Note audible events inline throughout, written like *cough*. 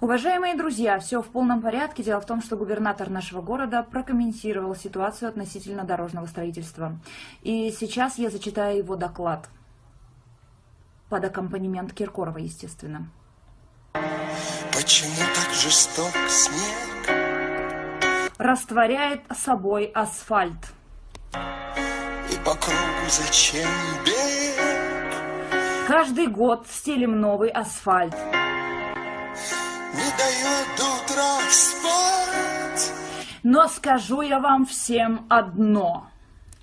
Уважаемые друзья, все в полном порядке. Дело в том, что губернатор нашего города прокомментировал ситуацию относительно дорожного строительства. И сейчас я зачитаю его доклад. Под аккомпанемент Киркорова, естественно. Почему так жесток снег? Растворяет собой асфальт. И по кругу зачем бег? Каждый год стелим новый асфальт. Не дает до утра спать. Но скажу я вам всем одно.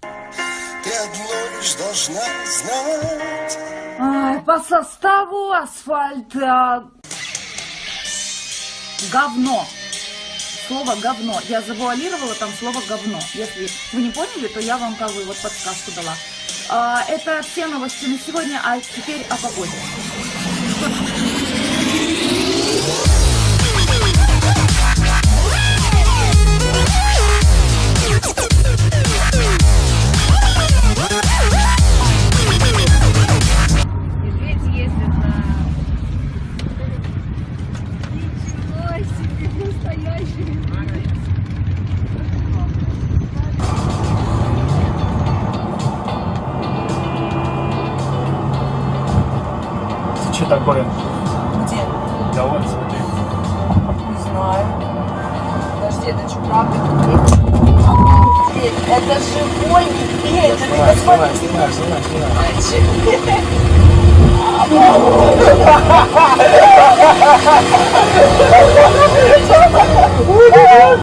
Ты одно лишь должна знать. Ай, по составу асфальта говно. Слово говно. Я завуалировала там слово говно. Если вы не поняли, то я вам как бы вот подсказку дала. А, это все новости на сегодня, а теперь о погоде. Что такое? Где? Да вот, смотри. Не знаю. Подожди, это что, правда медведь? Это живой медведь! Снимай, снимай, снимай, снимай, *laughs* *laughs* снимай. Блин.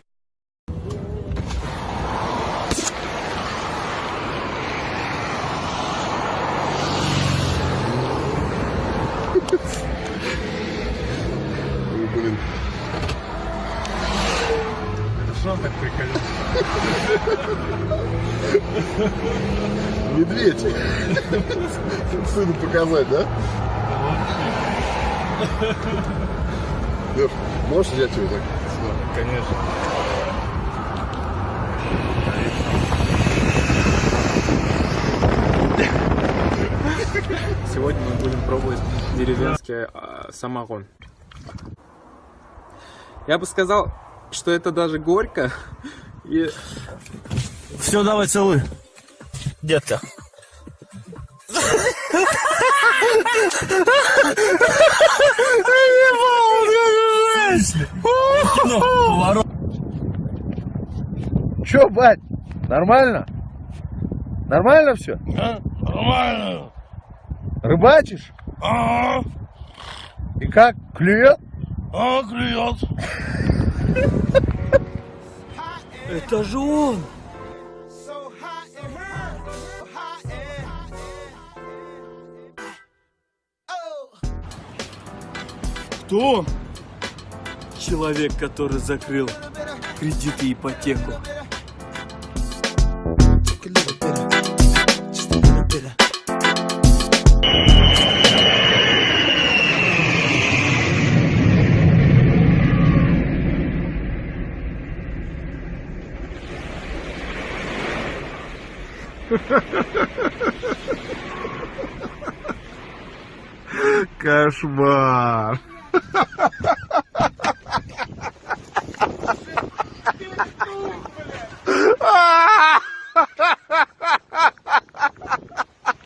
Он так прикольно? Медведь. Сыну показать, да? Лев, можешь взять его так? Конечно. Сегодня мы будем пробовать деревенский а, самогон. Я бы сказал, что это даже горько. И Все, давай целуй. Детка. Поворот. Че, бать? Нормально? Нормально все? Нормально. Рыбачишь? А, И как? Клюет? а, клюет. Это же он. Кто? Человек, который закрыл кредит и ипотеку. Кошмар.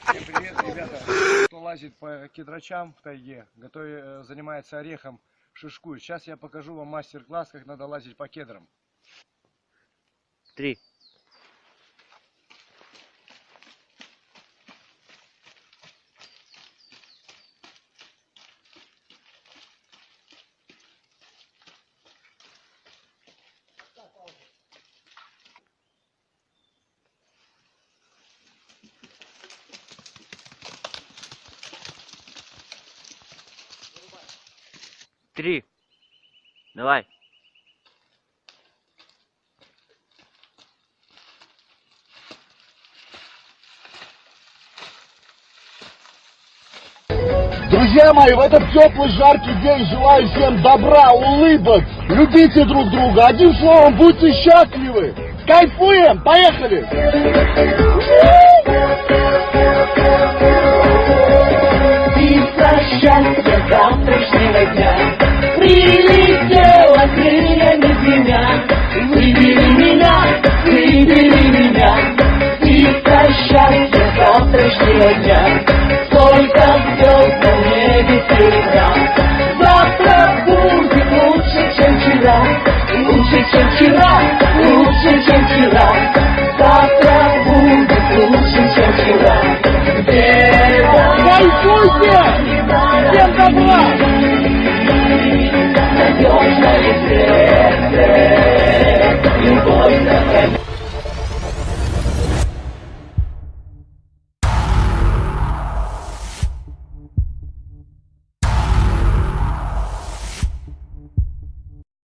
Всем привет, ребята. Кто лазит по кедрачам в тайге, готовит, э, занимается орехом, шишкует. Сейчас я покажу вам мастер-класс, как надо лазить по кедрам. Три. Три. Давай. Друзья мои, в этот теплый, жаркий день желаю всем добра, улыбок. Любите друг друга. Одним словом, будьте счастливы. Кайфуем. Поехали. 谢谢，感谢！谢谢大家。